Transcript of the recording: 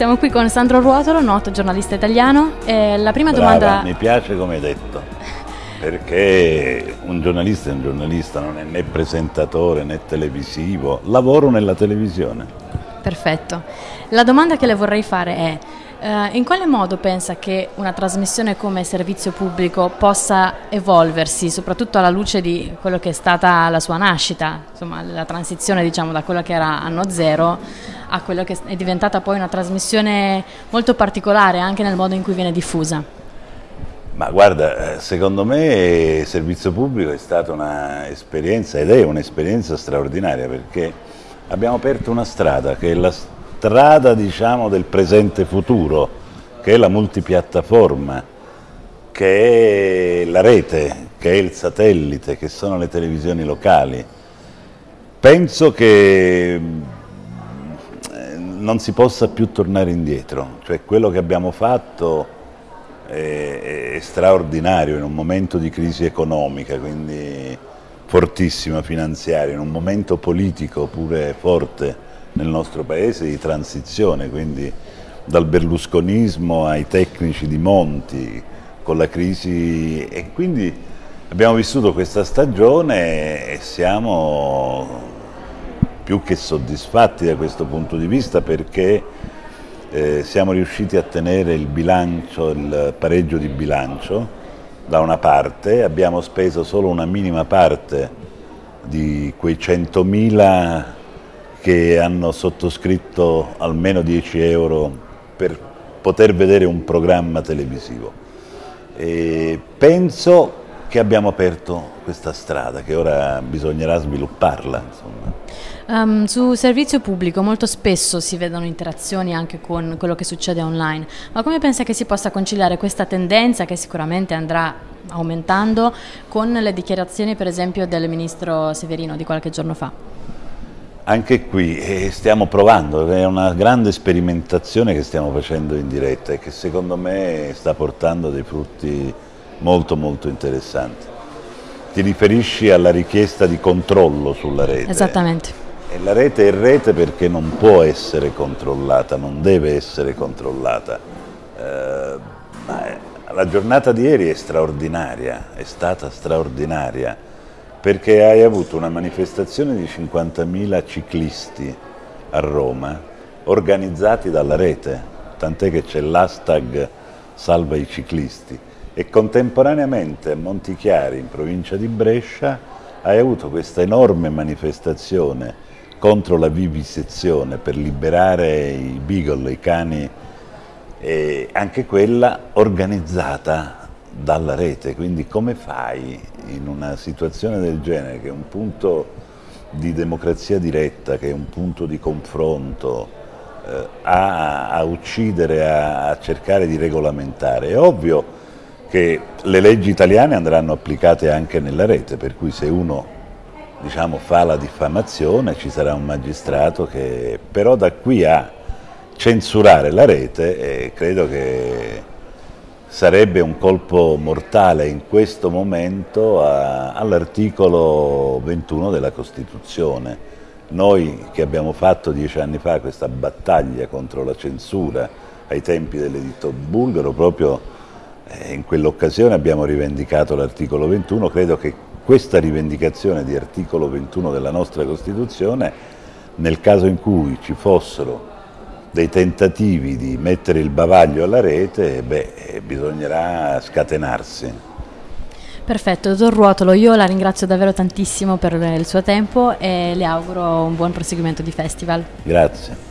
siamo qui con Sandro Ruotolo, noto giornalista italiano. E la prima Brava, domanda... Mi piace come hai detto, perché un giornalista è un giornalista, non è né presentatore né televisivo, lavoro nella televisione. Perfetto. La domanda che le vorrei fare è, eh, in quale modo pensa che una trasmissione come servizio pubblico possa evolversi, soprattutto alla luce di quello che è stata la sua nascita, insomma la transizione diciamo, da quello che era anno zero a quello che è diventata poi una trasmissione molto particolare anche nel modo in cui viene diffusa? Ma guarda, eh, secondo me il servizio pubblico è stata un'esperienza ed è un'esperienza straordinaria perché abbiamo aperto una strada che è la strada diciamo, del presente futuro, che è la multipiattaforma, che è la rete, che è il satellite, che sono le televisioni locali. Penso che eh, non si possa più tornare indietro, cioè quello che abbiamo fatto è straordinario in un momento di crisi economica, quindi fortissima finanziaria, in un momento politico pure forte nel nostro paese di transizione, quindi dal berlusconismo ai tecnici di Monti, con la crisi. E quindi abbiamo vissuto questa stagione e siamo più che soddisfatti da questo punto di vista perché eh, siamo riusciti a tenere il bilancio, il pareggio di bilancio da una parte, abbiamo speso solo una minima parte di quei 100.000 che hanno sottoscritto almeno 10 euro per poter vedere un programma televisivo. E penso che abbiamo aperto questa strada, che ora bisognerà svilupparla. Um, su servizio pubblico molto spesso si vedono interazioni anche con quello che succede online, ma come pensa che si possa conciliare questa tendenza che sicuramente andrà aumentando con le dichiarazioni per esempio del ministro Severino di qualche giorno fa? Anche qui eh, stiamo provando, è una grande sperimentazione che stiamo facendo in diretta e che secondo me sta portando dei frutti molto molto interessanti. Ti riferisci alla richiesta di controllo sulla rete? Esattamente. E la rete è rete perché non può essere controllata, non deve essere controllata. Eh, la giornata di ieri è straordinaria, è stata straordinaria perché hai avuto una manifestazione di 50.000 ciclisti a Roma organizzati dalla rete, tant'è che c'è l'hashtag salva i ciclisti. E contemporaneamente a Montichiari in provincia di Brescia hai avuto questa enorme manifestazione contro la vivisezione per liberare i beagle, i cani, e anche quella organizzata dalla rete, quindi come fai in una situazione del genere che è un punto di democrazia diretta, che è un punto di confronto, eh, a, a, uccidere, a, a cercare di regolamentare? È ovvio che le leggi italiane andranno applicate anche nella rete, per cui se uno diciamo, fa la diffamazione ci sarà un magistrato che però da qui a censurare la rete eh, credo che sarebbe un colpo mortale in questo momento all'articolo 21 della Costituzione. Noi che abbiamo fatto dieci anni fa questa battaglia contro la censura ai tempi dell'editto bulgaro, proprio eh, in quell'occasione abbiamo rivendicato l'articolo 21, credo che questa rivendicazione di articolo 21 della nostra Costituzione, nel caso in cui ci fossero dei tentativi di mettere il bavaglio alla rete, beh, bisognerà scatenarsi. Perfetto, dottor Ruotolo, io la ringrazio davvero tantissimo per il suo tempo e le auguro un buon proseguimento di festival. Grazie.